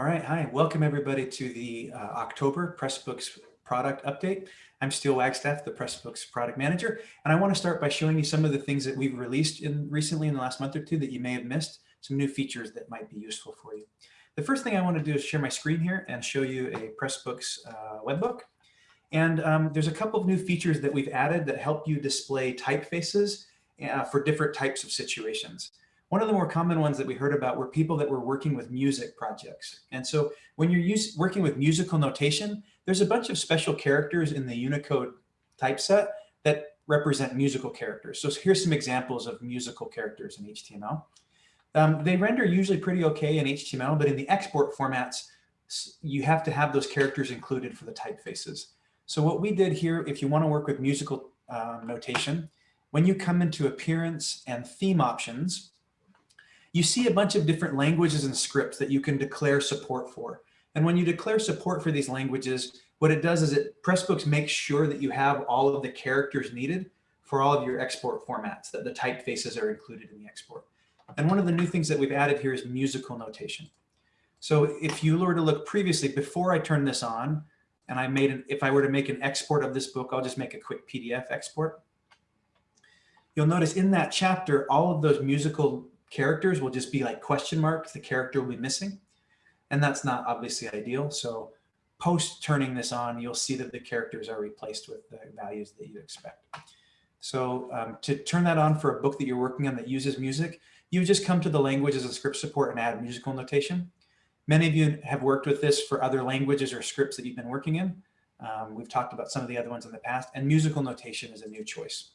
All right, hi, welcome everybody to the uh, October Pressbooks product update. I'm Steel Wagstaff, the Pressbooks product manager, and I want to start by showing you some of the things that we've released in recently in the last month or two that you may have missed, some new features that might be useful for you. The first thing I want to do is share my screen here and show you a Pressbooks uh, webbook. And um, there's a couple of new features that we've added that help you display typefaces uh, for different types of situations. One of the more common ones that we heard about were people that were working with music projects. And so when you're use, working with musical notation, there's a bunch of special characters in the Unicode typeset that represent musical characters. So here's some examples of musical characters in HTML. Um, they render usually pretty okay in HTML, but in the export formats, you have to have those characters included for the typefaces. So what we did here, if you want to work with musical uh, notation, when you come into appearance and theme options, you see a bunch of different languages and scripts that you can declare support for. And when you declare support for these languages, what it does is it Pressbooks makes sure that you have all of the characters needed for all of your export formats, that the typefaces are included in the export. And one of the new things that we've added here is musical notation. So if you were to look previously, before I turn this on, and I made an, if I were to make an export of this book, I'll just make a quick PDF export. You'll notice in that chapter, all of those musical characters will just be like question marks. The character will be missing. And that's not obviously ideal. So post turning this on, you'll see that the characters are replaced with the values that you expect. So um, to turn that on for a book that you're working on that uses music, you just come to the languages and script support and add musical notation. Many of you have worked with this for other languages or scripts that you've been working in. Um, we've talked about some of the other ones in the past, and musical notation is a new choice.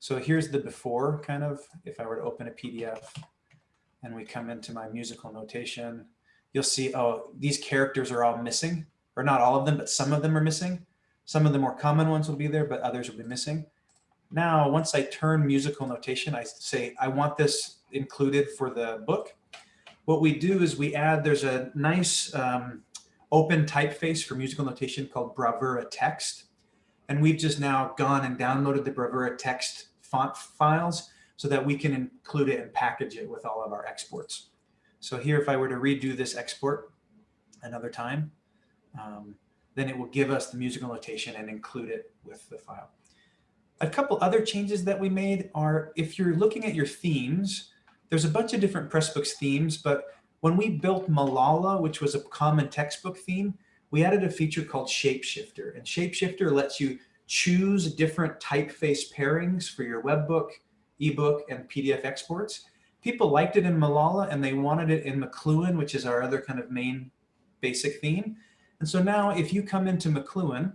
So here's the before kind of, if I were to open a PDF and we come into my musical notation, you'll see, oh, these characters are all missing, or not all of them, but some of them are missing. Some of the more common ones will be there, but others will be missing. Now, once I turn musical notation, I say, I want this included for the book. What we do is we add, there's a nice um, open typeface for musical notation called Bravura Text. And we've just now gone and downloaded the Bravura Text font files so that we can include it and package it with all of our exports. So here, if I were to redo this export another time, um, then it will give us the musical notation and include it with the file. A couple other changes that we made are if you're looking at your themes, there's a bunch of different Pressbooks themes, but when we built Malala, which was a common textbook theme, we added a feature called Shapeshifter. And Shapeshifter lets you choose different typeface pairings for your webbook, ebook, and PDF exports. People liked it in Malala and they wanted it in McLuhan, which is our other kind of main basic theme. And so now if you come into McLuhan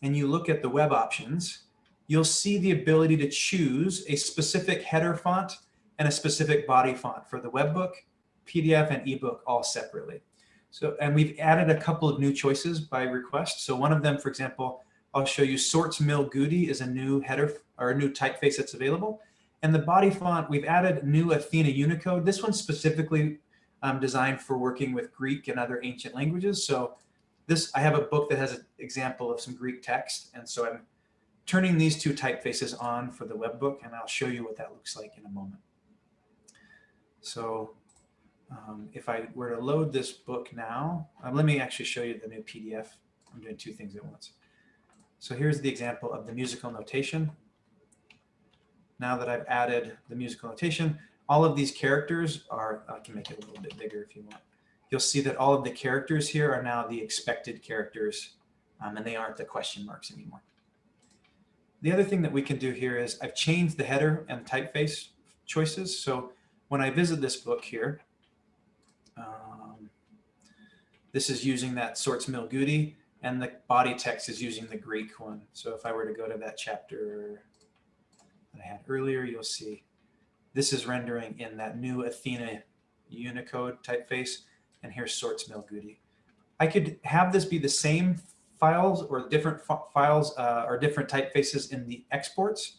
and you look at the web options, you'll see the ability to choose a specific header font and a specific body font for the webbook, PDF, and ebook all separately. So, and we've added a couple of new choices by request. So one of them, for example, I'll show you Sorts Mill Goudy is a new header or a new typeface that's available. And the body font, we've added new Athena Unicode. This one's specifically um, designed for working with Greek and other ancient languages. So this, I have a book that has an example of some Greek text. And so I'm turning these two typefaces on for the web book, and I'll show you what that looks like in a moment. So um, if I were to load this book now, um, let me actually show you the new PDF. I'm doing two things at once. So here's the example of the musical notation. Now that I've added the musical notation, all of these characters are, I can make it a little bit bigger if you want. You'll see that all of the characters here are now the expected characters, um, and they aren't the question marks anymore. The other thing that we can do here is I've changed the header and typeface choices. So when I visit this book here, um, this is using that sorts mill goudy and the body text is using the Greek one. So if I were to go to that chapter that I had earlier, you'll see this is rendering in that new Athena Unicode typeface, and here's sorts mill goudy. I could have this be the same files or different files uh, or different typefaces in the exports.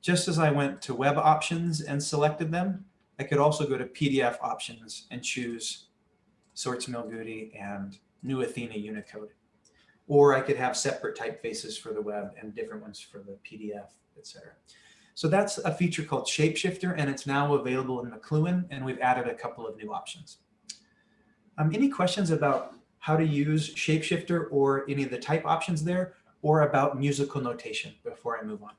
Just as I went to web options and selected them, I could also go to PDF options and choose sorts mill goudy and new Athena Unicode or I could have separate typefaces for the web and different ones for the PDF, etc. So that's a feature called Shapeshifter, and it's now available in McLuhan, and we've added a couple of new options. Um, any questions about how to use Shapeshifter or any of the type options there or about musical notation before I move on?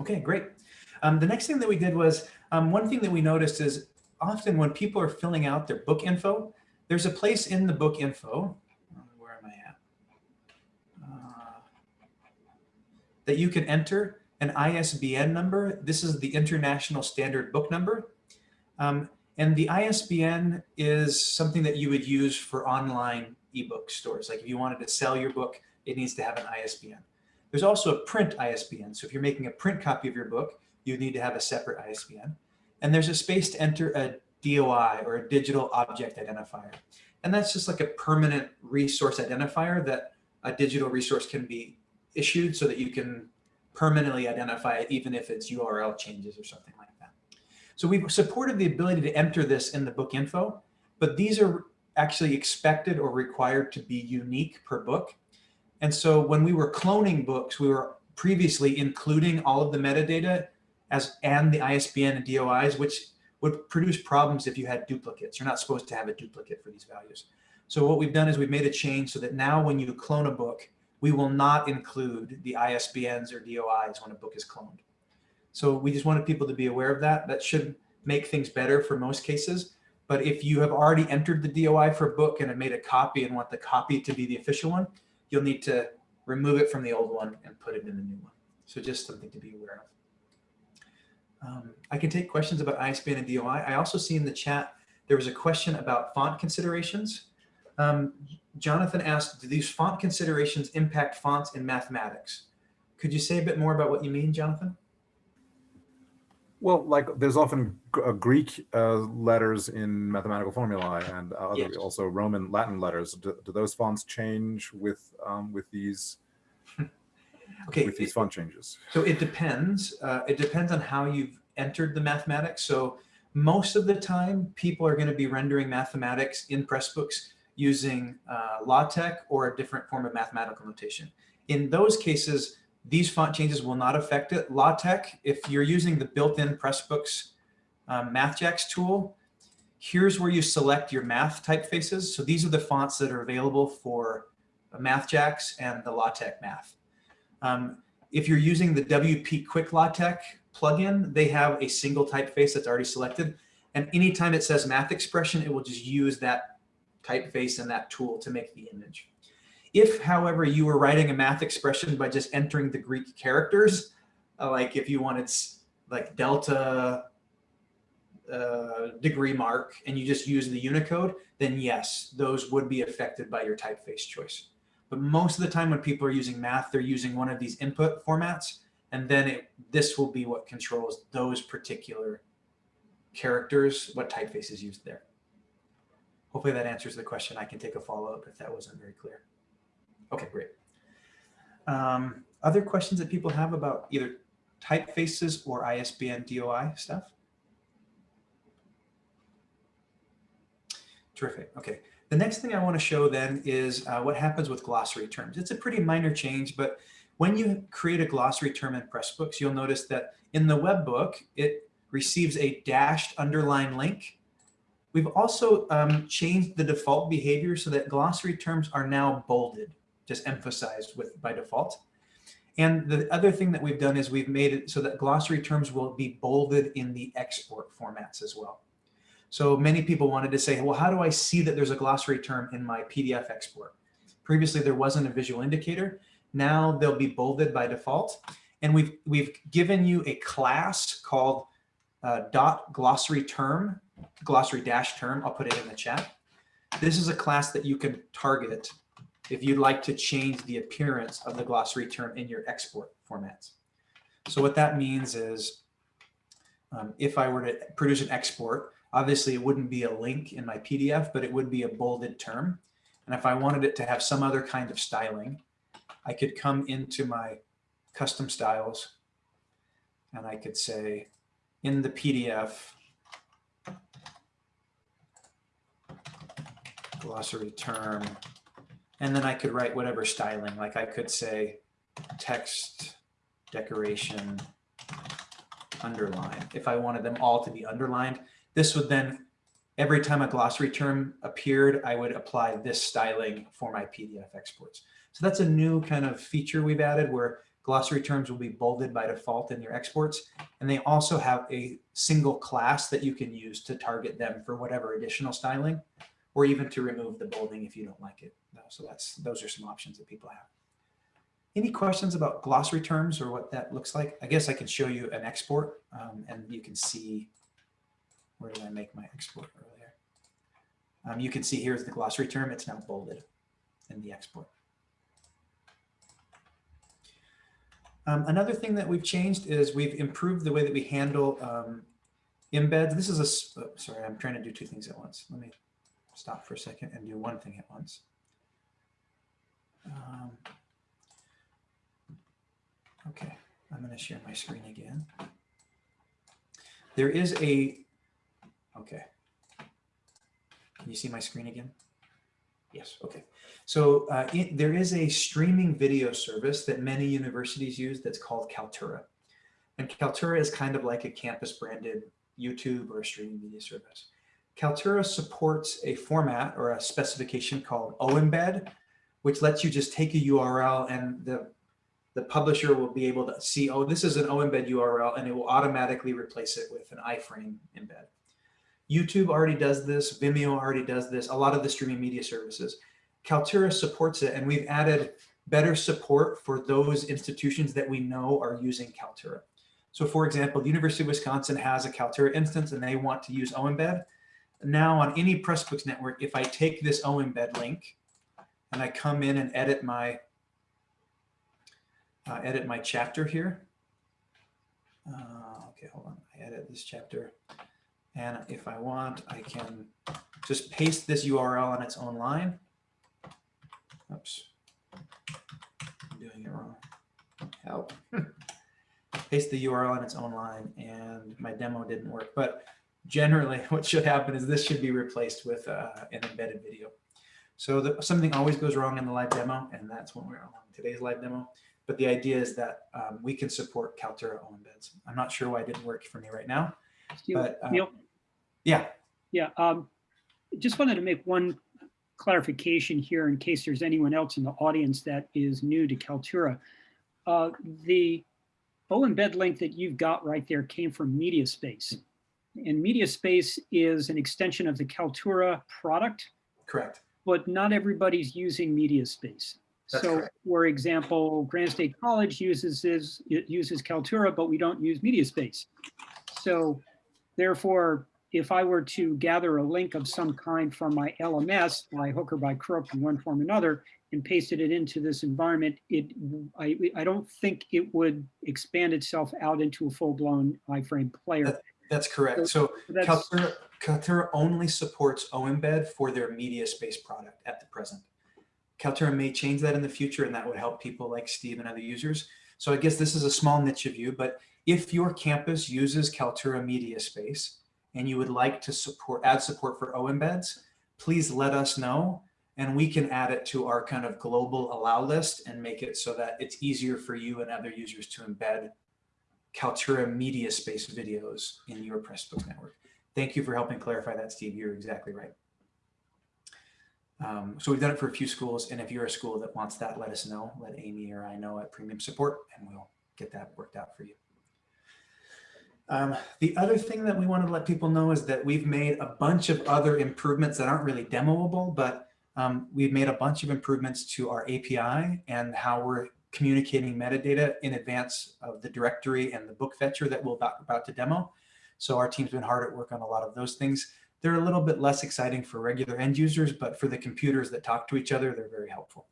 Okay, great. Um, the next thing that we did was um, one thing that we noticed is often when people are filling out their book info, there's a place in the book info, where am I at? Uh, that you can enter an ISBN number. This is the International Standard Book Number. Um, and the ISBN is something that you would use for online ebook stores. Like if you wanted to sell your book, it needs to have an ISBN. There's also a print ISBN. So if you're making a print copy of your book, you need to have a separate ISBN. And there's a space to enter a DOI or a digital object identifier. And that's just like a permanent resource identifier that a digital resource can be issued so that you can permanently identify it even if its URL changes or something like that. So we've supported the ability to enter this in the book info, but these are actually expected or required to be unique per book. And so when we were cloning books, we were previously including all of the metadata as and the ISBN and DOIs, which would produce problems if you had duplicates. You're not supposed to have a duplicate for these values. So what we've done is we've made a change so that now when you clone a book, we will not include the ISBNs or DOIs when a book is cloned. So we just wanted people to be aware of that. That should make things better for most cases. But if you have already entered the DOI for a book and have made a copy and want the copy to be the official one, you'll need to remove it from the old one and put it in the new one. So just something to be aware of. Um, I can take questions about ISBN and DOI. I also see in the chat, there was a question about font considerations. Um, Jonathan asked, do these font considerations impact fonts in mathematics? Could you say a bit more about what you mean, Jonathan? Well, like there's often uh, Greek uh, letters in mathematical formulae and uh, yes. also Roman Latin letters. Do, do, those fonts change with um, with these okay with these font changes? So it depends. Uh, it depends on how you've entered the mathematics. So most of the time, people are going to be rendering mathematics in Pressbooks using uh, LaTeX or a different form of mathematical notation. In those cases, these font changes will not affect it. LaTeX, if you're using the built-in Pressbooks um, MathJax tool, here's where you select your math typefaces. So these are the fonts that are available for MathJax and the LaTeX math. Um, if you're using the WP Quick LaTeX plugin, they have a single typeface that's already selected. And anytime it says math expression, it will just use that typeface and that tool to make the image. If, however, you were writing a math expression by just entering the Greek characters, uh, like if you wanted like delta uh, degree mark and you just use the Unicode, then yes, those would be affected by your typeface choice. But most of the time when people are using math, they're using one of these input formats, and then it, this will be what controls those particular characters, what typeface is used there. Hopefully that answers the question. I can take a follow-up if that wasn't very clear. Okay, great. Um, other questions that people have about either typefaces or ISBN DOI stuff? Terrific. Okay. The next thing I want to show then is uh, what happens with glossary terms. It's a pretty minor change, but when you create a glossary term in Pressbooks, you'll notice that in the web book, it receives a dashed underline link. We've also um, changed the default behavior so that glossary terms are now bolded just emphasized with by default. And the other thing that we've done is we've made it so that glossary terms will be bolded in the export formats as well. So many people wanted to say, well, how do I see that there's a glossary term in my PDF export? Previously, there wasn't a visual indicator. Now they'll be bolded by default. And we've, we've given you a class called uh, dot glossary term, glossary dash term. I'll put it in the chat. This is a class that you can target if you'd like to change the appearance of the glossary term in your export formats. So what that means is um, if I were to produce an export, obviously it wouldn't be a link in my PDF, but it would be a bolded term. And if I wanted it to have some other kind of styling, I could come into my custom styles and I could say in the PDF, glossary term and then I could write whatever styling, like I could say text decoration underline. If I wanted them all to be underlined, this would then, every time a glossary term appeared, I would apply this styling for my PDF exports. So that's a new kind of feature we've added where glossary terms will be bolded by default in your exports. And they also have a single class that you can use to target them for whatever additional styling or even to remove the bolding if you don't like it. So that's those are some options that people have. Any questions about glossary terms or what that looks like? I guess I can show you an export um, and you can see, where did I make my export earlier? Um, you can see here's the glossary term. It's now bolded in the export. Um, another thing that we've changed is we've improved the way that we handle um, embeds. This is a, oh, sorry, I'm trying to do two things at once. Let me stop for a second and do one thing at once. Um, okay, I'm going to share my screen again. There is a, okay. Can you see my screen again? Yes, okay. So uh, it, there is a streaming video service that many universities use that's called Kaltura. And Kaltura is kind of like a campus branded YouTube or a streaming media service. Kaltura supports a format or a specification called OEmbed, which lets you just take a URL and the, the publisher will be able to see, oh, this is an OEmbed URL, and it will automatically replace it with an iframe embed. YouTube already does this, Vimeo already does this, a lot of the streaming media services. Kaltura supports it, and we've added better support for those institutions that we know are using Kaltura. So for example, the University of Wisconsin has a Kaltura instance and they want to use OEmbed. Now on any Pressbooks network, if I take this OEmbed link and I come in and edit my uh, edit my chapter here. Uh, okay, hold on. I edit this chapter. And if I want, I can just paste this URL on its own line. Oops. I'm doing it wrong. Help. paste the URL on its own line and my demo didn't work. But generally what should happen is this should be replaced with uh, an embedded video. So the, something always goes wrong in the live demo, and that's when we're on today's live demo. But the idea is that um, we can support Kaltura embeds. I'm not sure why it didn't work for me right now. but, Neil? Yeah. Yeah. Um, just wanted to make one clarification here in case there's anyone else in the audience that is new to Kaltura. Uh, the OEmbed link that you've got right there came from MediaSpace. And MediaSpace is an extension of the Kaltura product. Correct. But not everybody's using MediaSpace. That's so, correct. for example, Grand State College uses this, it uses Kaltura, but we don't use MediaSpace. So, therefore, if I were to gather a link of some kind from my LMS by hook or by crook in one form or another and pasted it into this environment, it I, I don't think it would expand itself out into a full-blown iframe player. That, that's correct. So Kaltura, Kaltura only supports OEmbed for their media space product at the present. Kaltura may change that in the future and that would help people like Steve and other users. So I guess this is a small niche of you, but if your campus uses Kaltura Media Space and you would like to support add support for OEmbeds, please let us know and we can add it to our kind of global allow list and make it so that it's easier for you and other users to embed Kaltura Media Space videos in your Pressbooks network. Thank you for helping clarify that, Steve. You're exactly right. Um, so we've done it for a few schools, and if you're a school that wants that, let us know. Let Amy or I know at Premium Support, and we'll get that worked out for you. Um, the other thing that we want to let people know is that we've made a bunch of other improvements that aren't really demoable, but um, we've made a bunch of improvements to our API and how we're communicating metadata in advance of the directory and the book fetcher that we're about, about to demo. So our team's been hard at work on a lot of those things. They're a little bit less exciting for regular end users, but for the computers that talk to each other, they're very helpful.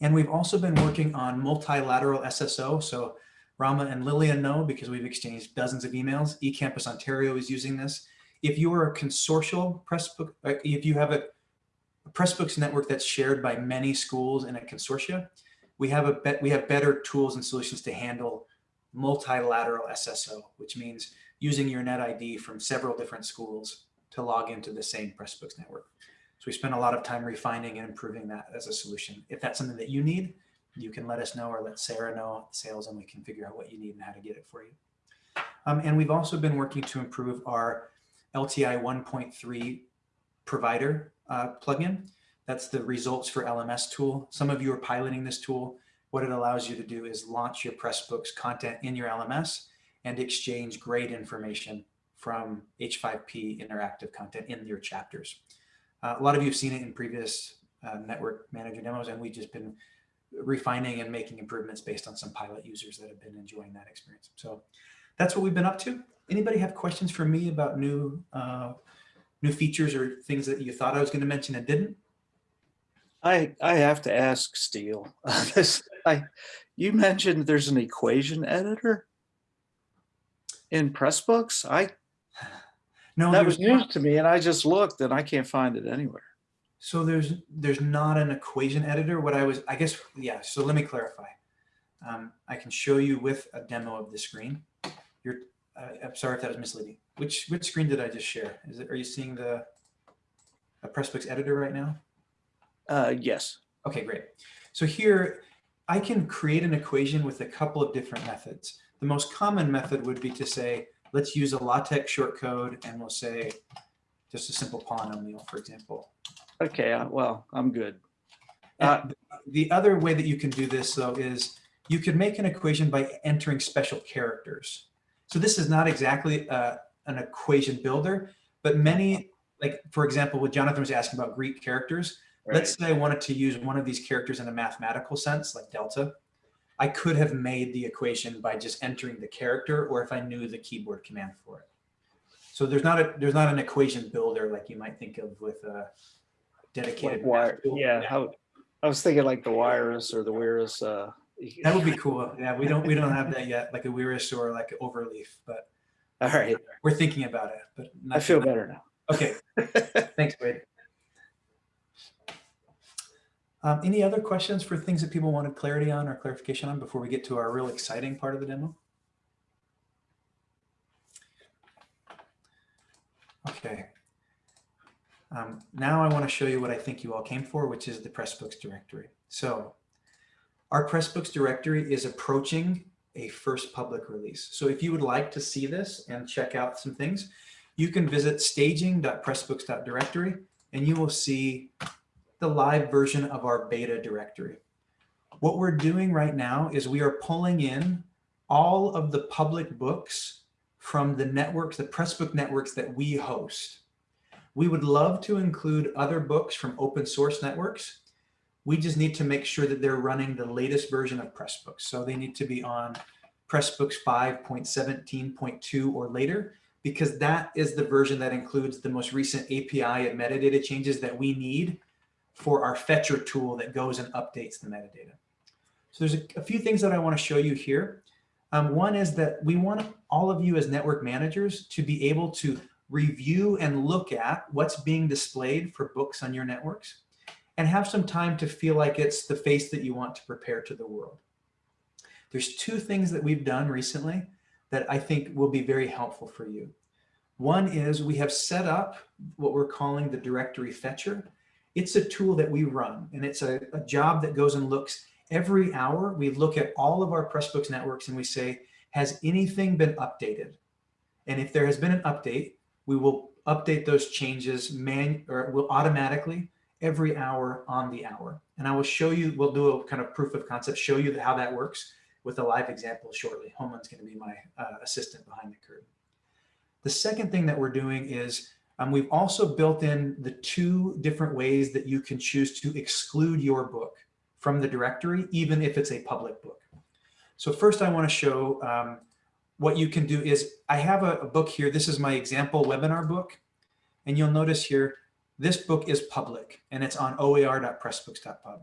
And we've also been working on multilateral SSO. So Rama and Lillian know because we've exchanged dozens of emails. eCampus Ontario is using this. If you are a consortial Pressbook, if you have a, Pressbooks network that's shared by many schools in a consortia, we have a bet we have better tools and solutions to handle multilateral SSO, which means using your net ID from several different schools to log into the same Pressbooks network. So we spent a lot of time refining and improving that as a solution. If that's something that you need, you can let us know or let Sarah know sales and we can figure out what you need and how to get it for you. Um, and we've also been working to improve our LTI 1.3 provider uh, plugin. That's the results for LMS tool. Some of you are piloting this tool. What it allows you to do is launch your Pressbooks content in your LMS and exchange grade information from H5P interactive content in your chapters. Uh, a lot of you have seen it in previous uh, network manager demos, and we've just been refining and making improvements based on some pilot users that have been enjoying that experience. So that's what we've been up to. Anybody have questions for me about new uh, new features or things that you thought I was going to mention and didn't? I I have to ask Steel. this, I you mentioned there's an equation editor in Pressbooks. I No, that was news not. to me, and I just looked and I can't find it anywhere. So there's there's not an equation editor. What I was, I guess, yeah. So let me clarify. Um, I can show you with a demo of the screen. You're, uh, I'm sorry if that was misleading. Which which screen did I just share? Is it? Are you seeing the a Pressbooks editor right now? Uh, yes. Okay, great. So here I can create an equation with a couple of different methods. The most common method would be to say, let's use a LaTeX shortcode and we'll say just a simple polynomial, for example. Okay. Uh, well, I'm good. Uh, the other way that you can do this though is you could make an equation by entering special characters. So this is not exactly uh, an equation builder, but many, like for example, what Jonathan was asking about Greek characters, let's say I wanted to use one of these characters in a mathematical sense, like delta. I could have made the equation by just entering the character, or if I knew the keyboard command for it. So there's not a there's not an equation builder like you might think of with a dedicated Like wire, tool. yeah. How, I was thinking like the WIRIS or the WIRIS. Uh, That would be cool. Yeah, we don't we don't have that yet, like a WIRIS or like Overleaf, but all right. we're thinking about it. But I feel better now. Okay, thanks, Wade. Um, any other questions for things that people wanted clarity on or clarification on before we get to our real exciting part of the demo? Okay. Um, now I want to show you what I think you all came for, which is the Pressbooks directory. So our Pressbooks directory is approaching a first public release. So if you would like to see this and check out some things, you can visit staging.pressbooks.directory and you will see the live version of our beta directory. What we're doing right now is we are pulling in all of the public books from the networks, the Pressbook networks that we host. We would love to include other books from open source networks. We just need to make sure that they're running the latest version of Pressbooks. So they need to be on Pressbooks 5.17.2 or later, because that is the version that includes the most recent API and metadata changes that we need for our fetcher tool that goes and updates the metadata. So there's a, a few things that I want to show you here. Um, one is that we want all of you as network managers to be able to review and look at what's being displayed for books on your networks and have some time to feel like it's the face that you want to prepare to the world. There's two things that we've done recently that I think will be very helpful for you. One is we have set up what we're calling the directory fetcher. It's a tool that we run and it's a, a job that goes and looks every hour. We look at all of our Pressbooks networks and we say, has anything been updated? And if there has been an update, we will update those changes man or will automatically every hour on the hour. And I will show you, we'll do a kind of proof of concept, show you how that works with a live example shortly. Homan's going to be my uh, assistant behind the curtain. The second thing that we're doing is um, we've also built in the two different ways that you can choose to exclude your book from the directory, even if it's a public book. So first I want to show um, what you can do is I have a, a book here. This is my example webinar book. And you'll notice here, this book is public and it's on oer.pressbooks.pub.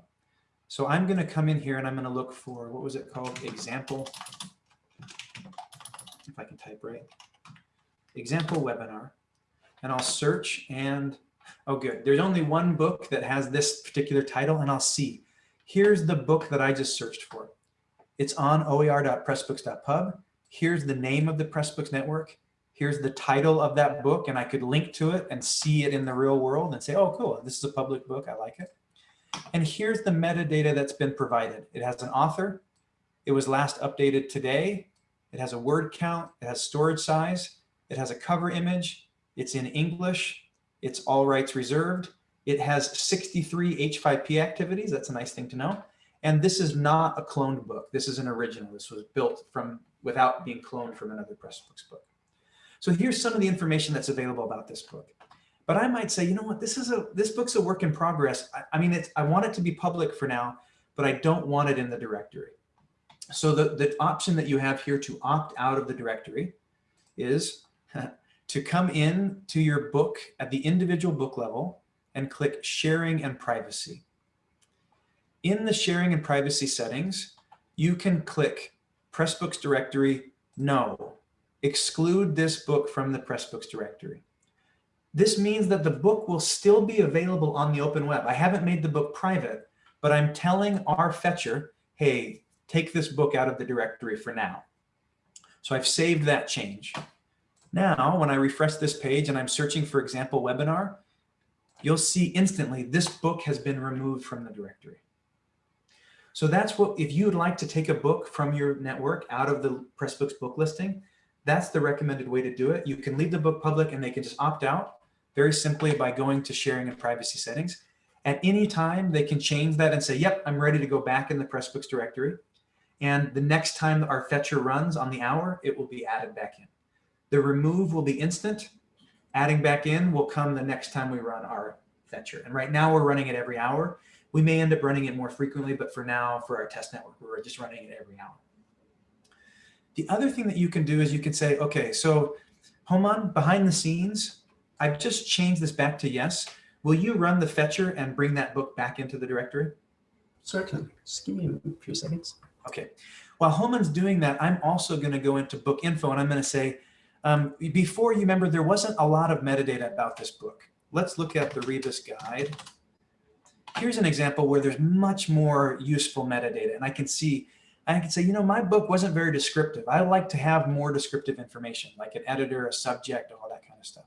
So I'm going to come in here and I'm going to look for, what was it called? Example. If I can type right. Example webinar. And I'll search and, oh good. There's only one book that has this particular title and I'll see. Here's the book that I just searched for. It's on oer.pressbooks.pub. Here's the name of the Pressbooks network. Here's the title of that book and I could link to it and see it in the real world and say, oh, cool, this is a public book, I like it. And here's the metadata that's been provided. It has an author. It was last updated today. it has a word count, it has storage size, it has a cover image, it's in English, it's all rights reserved, it has 63 H5P activities, that's a nice thing to know. And this is not a cloned book. This is an original. This was built from without being cloned from another Pressbooks book. So here's some of the information that's available about this book. But I might say, you know what, this is a this book's a work in progress. I, I mean, it's I want it to be public for now, but I don't want it in the directory. So the, the option that you have here to opt out of the directory is to come in to your book at the individual book level and click sharing and privacy. In the sharing and privacy settings, you can click Pressbooks directory, no, exclude this book from the Pressbooks directory. This means that the book will still be available on the open web. I haven't made the book private, but I'm telling our fetcher, hey, take this book out of the directory for now. So I've saved that change. Now, when I refresh this page and I'm searching for example webinar, you'll see instantly this book has been removed from the directory. So that's what, if you would like to take a book from your network out of the Pressbooks book listing, that's the recommended way to do it. You can leave the book public and they can just opt out very simply by going to sharing and privacy settings. At any time, they can change that and say, yep, I'm ready to go back in the Pressbooks directory. And the next time our fetcher runs on the hour, it will be added back in. The remove will be instant. Adding back in will come the next time we run our fetcher. And right now we're running it every hour. We may end up running it more frequently, but for now, for our test network, we're just running it every hour. The other thing that you can do is you can say, okay, so Homan, behind the scenes, I've just changed this back to yes. Will you run the fetcher and bring that book back into the directory? Certainly. Just give me a few seconds. Okay. While Homan's doing that, I'm also going to go into book info and I'm going to say, um, before you remember, there wasn't a lot of metadata about this book. Let's look at the Rebus guide here's an example where there's much more useful metadata. And I can see, I can say, you know, my book wasn't very descriptive. I like to have more descriptive information, like an editor, a subject, all that kind of stuff.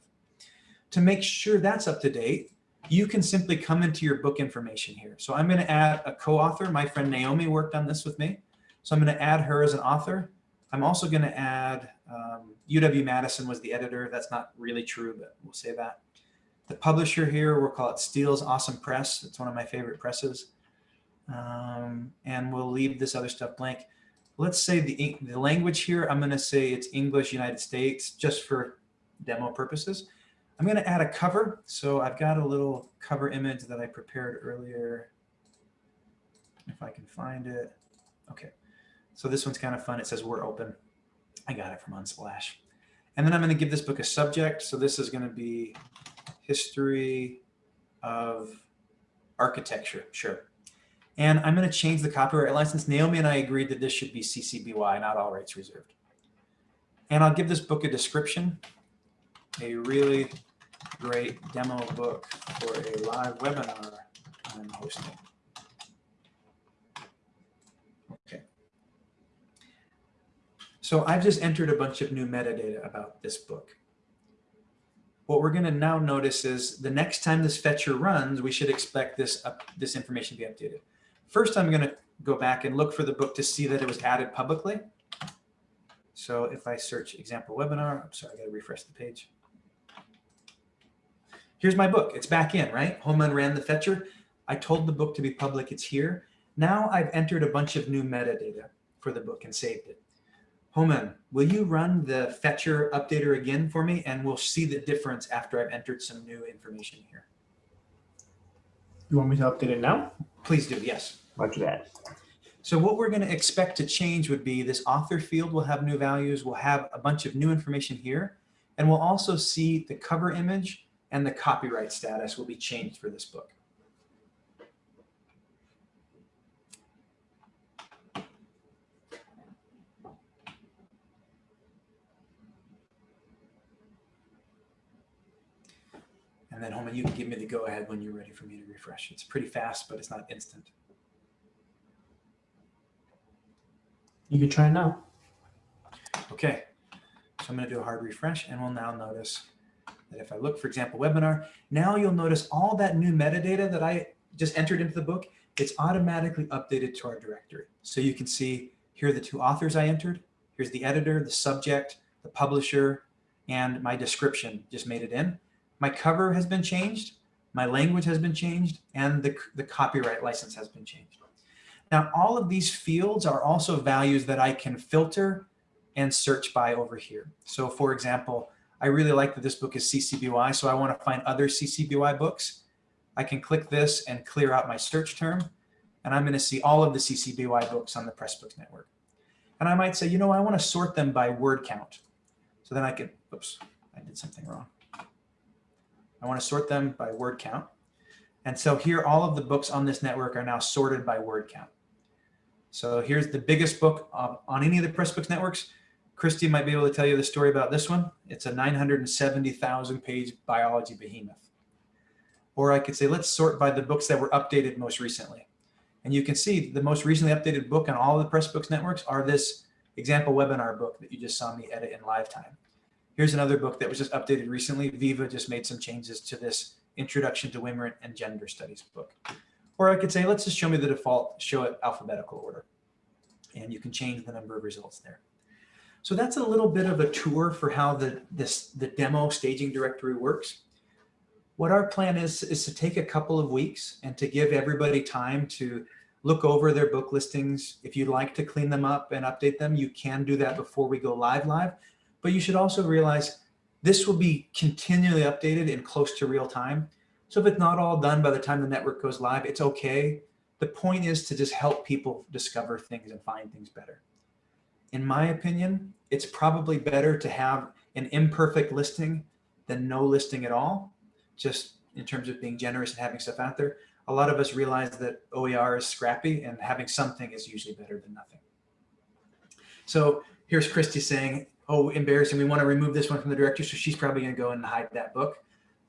To make sure that's up to date, you can simply come into your book information here. So I'm going to add a co-author. My friend Naomi worked on this with me. So I'm going to add her as an author. I'm also going to add um, UW Madison was the editor. That's not really true, but we'll say that. The publisher here, we'll call it Steel's Awesome Press. It's one of my favorite presses. Um, and we'll leave this other stuff blank. Let's say the, the language here, I'm going to say it's English United States just for demo purposes. I'm going to add a cover. So I've got a little cover image that I prepared earlier. If I can find it. Okay. So this one's kind of fun. It says we're open. I got it from Unsplash. And then I'm going to give this book a subject. So this is going to be history of architecture, sure. And I'm going to change the copyright license. Naomi and I agreed that this should be CC BY, not all rights reserved. And I'll give this book a description, a really great demo book for a live webinar I'm hosting. Okay. So I've just entered a bunch of new metadata about this book what we're going to now notice is the next time this fetcher runs, we should expect this, up, this information to be updated. First, I'm going to go back and look for the book to see that it was added publicly. So if I search example webinar, I'm sorry, I got to refresh the page. Here's my book. It's back in, right? Homan ran the fetcher. I told the book to be public. It's here. Now I've entered a bunch of new metadata for the book and saved it. Homan, will you run the fetcher updater again for me? And we'll see the difference after I've entered some new information here. You want me to update it now? Please do, yes. Roger that. So what we're going to expect to change would be this author field will have new values. We'll have a bunch of new information here. And we'll also see the cover image and the copyright status will be changed for this book. And then Homan, you can give me the go ahead when you're ready for me to refresh. It's pretty fast, but it's not instant. You can try now. Okay, so I'm going to do a hard refresh and we'll now notice that if I look, for example, webinar, now you'll notice all that new metadata that I just entered into the book, it's automatically updated to our directory. So you can see here are the two authors I entered. Here's the editor, the subject, the publisher, and my description just made it in. My cover has been changed, my language has been changed, and the, the copyright license has been changed. Now, all of these fields are also values that I can filter and search by over here. So for example, I really like that this book is CCBY, so I want to find other CCBY books. I can click this and clear out my search term, and I'm going to see all of the CCBY books on the Pressbooks network. And I might say, you know, I want to sort them by word count. So then I can, oops, I did something wrong. I want to sort them by word count. And so here, all of the books on this network are now sorted by word count. So here's the biggest book on any of the Pressbooks networks. Christy might be able to tell you the story about this one. It's a 970,000 page biology behemoth. Or I could say, let's sort by the books that were updated most recently. And you can see the most recently updated book on all the Pressbooks networks are this example webinar book that you just saw me edit in live time. Here's another book that was just updated recently. Viva just made some changes to this Introduction to Women and Gender Studies book. Or I could say, let's just show me the default, show it alphabetical order. And you can change the number of results there. So that's a little bit of a tour for how the, this, the demo staging directory works. What our plan is, is to take a couple of weeks and to give everybody time to look over their book listings. If you'd like to clean them up and update them, you can do that before we go live live. But you should also realize this will be continually updated in close to real time. So if it's not all done by the time the network goes live, it's okay. The point is to just help people discover things and find things better in my opinion, it's probably better to have an imperfect listing than no listing at all, just in terms of being generous and having stuff out there. A lot of us realize that OER is scrappy and having something is usually better than nothing. So here's Christy saying, oh, embarrassing, we want to remove this one from the directory. So she's probably going to go and hide that book.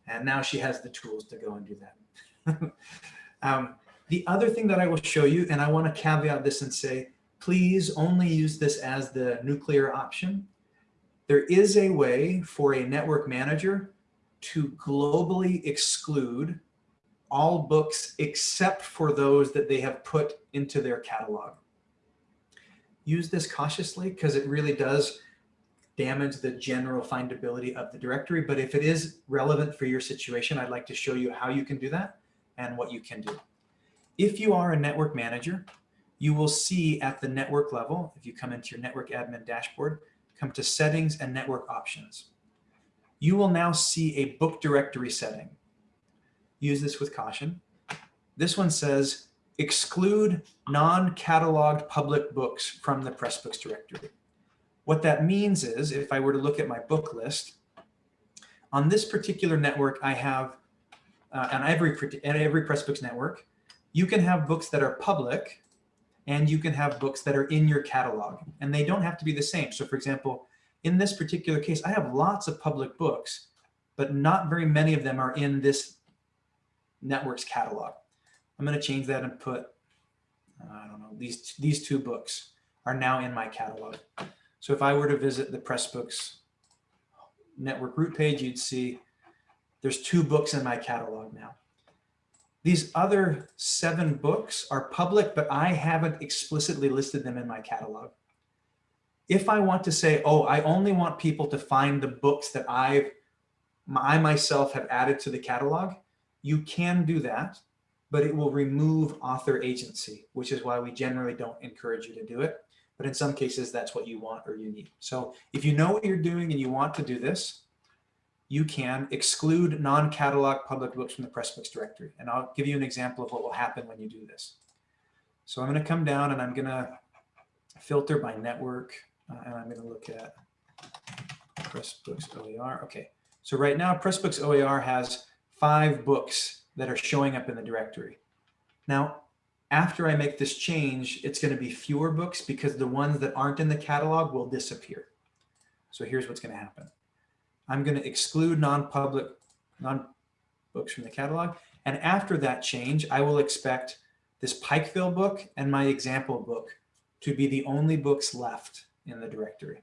And now she has the tools to go and do that. um, the other thing that I will show you, and I want to caveat this and say, please only use this as the nuclear option. There is a way for a network manager to globally exclude all books except for those that they have put into their catalog. Use this cautiously because it really does damage the general findability of the directory. But if it is relevant for your situation, I'd like to show you how you can do that and what you can do. If you are a network manager, you will see at the network level, if you come into your network admin dashboard, come to settings and network options. You will now see a book directory setting. Use this with caution. This one says exclude non-cataloged public books from the Pressbooks directory. What that means is if I were to look at my book list, on this particular network, I have uh, on every, every Pressbooks network, you can have books that are public and you can have books that are in your catalog and they don't have to be the same. So for example, in this particular case, I have lots of public books, but not very many of them are in this network's catalog. I'm going to change that and put, I don't know, these, these two books are now in my catalog. So if I were to visit the Pressbooks network root page, you'd see there's two books in my catalog now. These other seven books are public, but I haven't explicitly listed them in my catalog. If I want to say, oh, I only want people to find the books that I've, I myself have added to the catalog, you can do that, but it will remove author agency, which is why we generally don't encourage you to do it. But in some cases, that's what you want or you need. So if you know what you're doing and you want to do this, you can exclude non-catalog public books from the Pressbooks directory. And I'll give you an example of what will happen when you do this. So I'm going to come down and I'm going to filter by network. Uh, and I'm going to look at Pressbooks OER. Okay. So right now, Pressbooks OER has five books that are showing up in the directory. Now, after I make this change, it's going to be fewer books because the ones that aren't in the catalog will disappear. So here's what's going to happen. I'm going to exclude non-public non-books from the catalog. And after that change, I will expect this Pikeville book and my example book to be the only books left in the directory.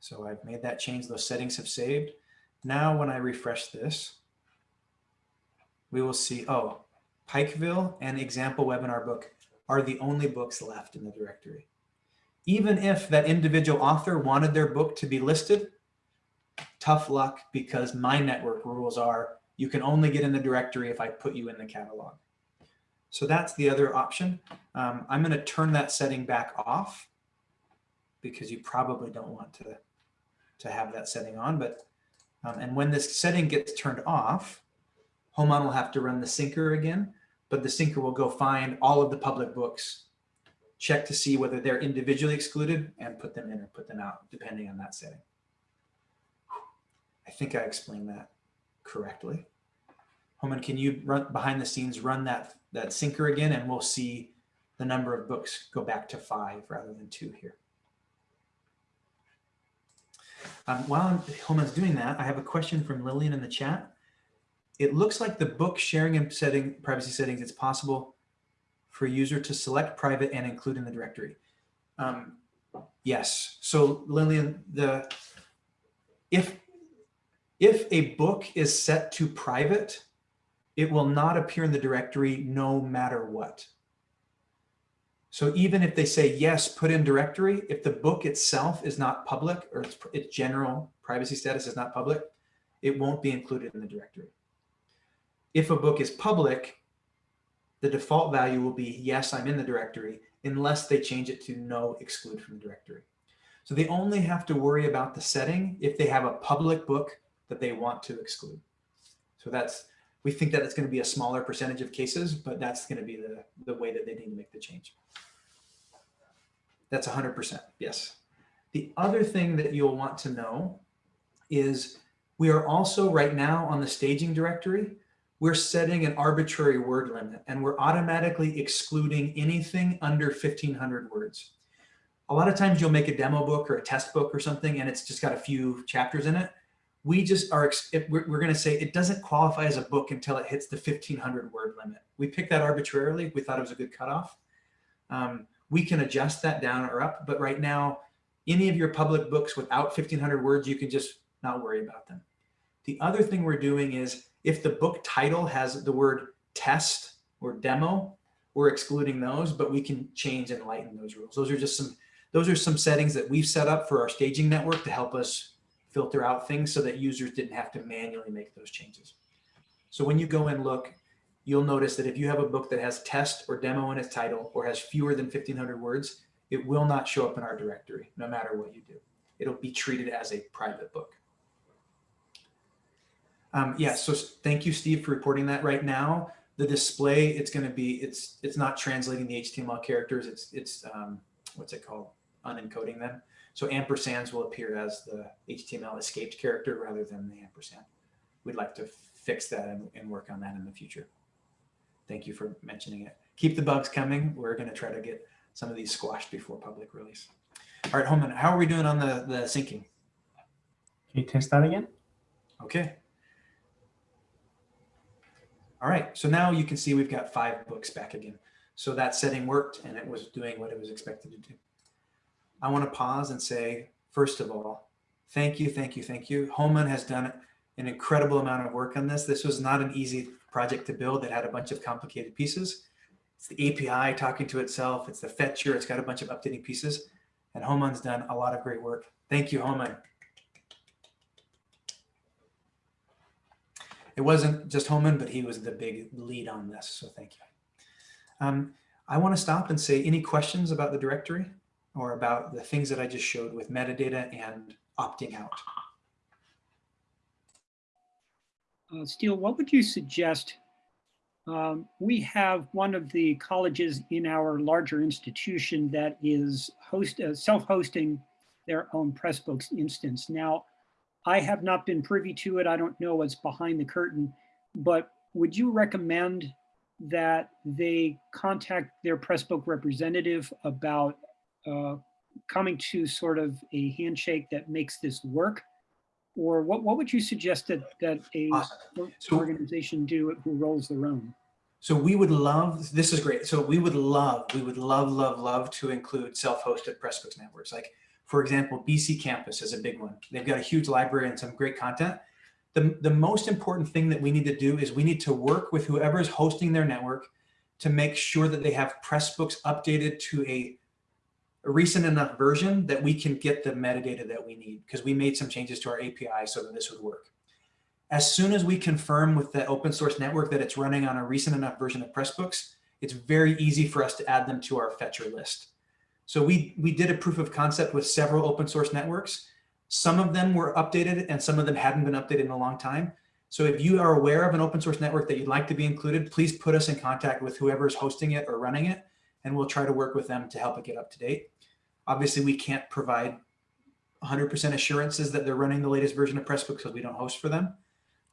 So I've made that change. Those settings have saved. Now when I refresh this, we will see, oh, Pikeville and example webinar book are the only books left in the directory. Even if that individual author wanted their book to be listed, tough luck because my network rules are you can only get in the directory if I put you in the catalog. So that's the other option. Um, I'm going to turn that setting back off because you probably don't want to, to have that setting on. But um, And when this setting gets turned off, Homan will have to run the sinker again, but the sinker will go find all of the public books, check to see whether they're individually excluded and put them in or put them out, depending on that setting. I think I explained that correctly. Homan, can you run behind the scenes, run that, that sinker again, and we'll see the number of books go back to five rather than two here. Um, while Homan's doing that, I have a question from Lillian in the chat. It looks like the book sharing and setting privacy settings, it's possible for a user to select private and include in the directory. Um, yes. So Lillian, the if if a book is set to private, it will not appear in the directory no matter what. So even if they say, yes, put in directory, if the book itself is not public or its, its general privacy status is not public, it won't be included in the directory. If a book is public, the default value will be, yes, I'm in the directory, unless they change it to no exclude from the directory. So they only have to worry about the setting if they have a public book that they want to exclude. So that's, we think that it's going to be a smaller percentage of cases, but that's going to be the, the way that they need to make the change. That's 100%, yes. The other thing that you'll want to know is we are also right now on the staging directory, we're setting an arbitrary word limit and we're automatically excluding anything under 1500 words. A lot of times you'll make a demo book or a test book or something and it's just got a few chapters in it we just are, we're, going to say it doesn't qualify as a book until it hits the 1500 word limit. We picked that arbitrarily. We thought it was a good cutoff. Um, we can adjust that down or up, but right now, any of your public books without 1500 words, you can just not worry about them. The other thing we're doing is if the book title has the word test or demo, we're excluding those, but we can change and lighten those rules. Those are just some, those are some settings that we've set up for our staging network to help us filter out things so that users didn't have to manually make those changes. So when you go and look, you'll notice that if you have a book that has test or demo in its title or has fewer than 1500 words, it will not show up in our directory, no matter what you do. It'll be treated as a private book. Um, yeah, so thank you, Steve, for reporting that right now. The display, it's going to be, it's it's not translating the HTML characters. It's, it's um, what's it called? Unencoding them. So ampersands will appear as the HTML escaped character rather than the ampersand. We'd like to fix that and, and work on that in the future. Thank you for mentioning it. Keep the bugs coming. We're going to try to get some of these squashed before public release. All right, Homan, how are we doing on the, the syncing? Can you test that again? Okay. All right, so now you can see we've got five books back again. So that setting worked and it was doing what it was expected to do. I want to pause and say, first of all, thank you, thank you, thank you. Homan has done an incredible amount of work on this. This was not an easy project to build. It had a bunch of complicated pieces. It's the API talking to itself. It's the fetcher. It's got a bunch of updating pieces. And Homan's done a lot of great work. Thank you, Homan. It wasn't just Homan, but he was the big lead on this. So thank you. Um, I want to stop and say any questions about the directory? or about the things that I just showed with metadata and opting out. Uh, Steel, what would you suggest? Um, we have one of the colleges in our larger institution that is host uh, self-hosting their own Pressbooks instance. Now, I have not been privy to it. I don't know what's behind the curtain, but would you recommend that they contact their Pressbook representative about uh, coming to sort of a handshake that makes this work? Or what, what would you suggest that, that a awesome. so, organization do who rolls their own? So we would love, this is great. So we would love, we would love, love, love to include self-hosted Pressbooks networks. Like for example, BCcampus is a big one. They've got a huge library and some great content. The, the most important thing that we need to do is we need to work with whoever is hosting their network to make sure that they have Pressbooks updated to a a recent enough version that we can get the metadata that we need because we made some changes to our API so that this would work. As soon as we confirm with the open source network that it's running on a recent enough version of Pressbooks, it's very easy for us to add them to our fetcher list. So we, we did a proof of concept with several open source networks. Some of them were updated and some of them hadn't been updated in a long time. So if you are aware of an open source network that you'd like to be included, please put us in contact with whoever is hosting it or running it, and we'll try to work with them to help it get up to date. Obviously, we can't provide 100% assurances that they're running the latest version of Pressbooks because we don't host for them.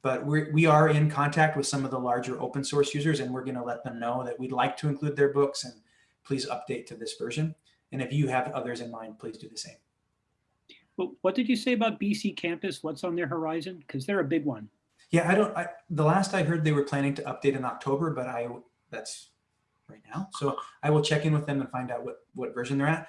But we're, we are in contact with some of the larger open source users, and we're going to let them know that we'd like to include their books and please update to this version. And if you have others in mind, please do the same. But what did you say about BCcampus? What's on their horizon? Because they're a big one. Yeah, I don't, I, the last I heard they were planning to update in October, but I, that's right now. So I will check in with them and find out what, what version they're at.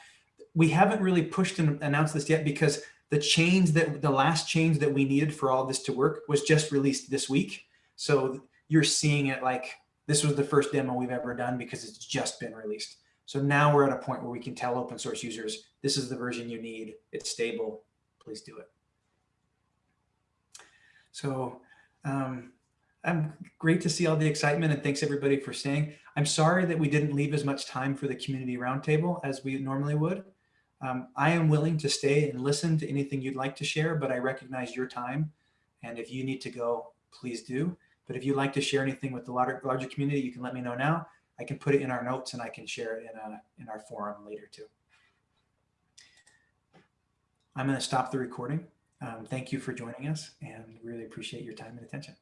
We haven't really pushed and announced this yet because the change that the last change that we needed for all this to work was just released this week. So you're seeing it like this was the first demo we've ever done because it's just been released. So now we're at a point where we can tell open source users, this is the version you need. It's stable. Please do it. So um, I'm great to see all the excitement and thanks everybody for staying. I'm sorry that we didn't leave as much time for the community roundtable as we normally would. Um, I am willing to stay and listen to anything you'd like to share, but I recognize your time. And if you need to go, please do. But if you'd like to share anything with the larger, larger community, you can let me know now. I can put it in our notes and I can share it in, a, in our forum later too. I'm going to stop the recording. Um, thank you for joining us and really appreciate your time and attention.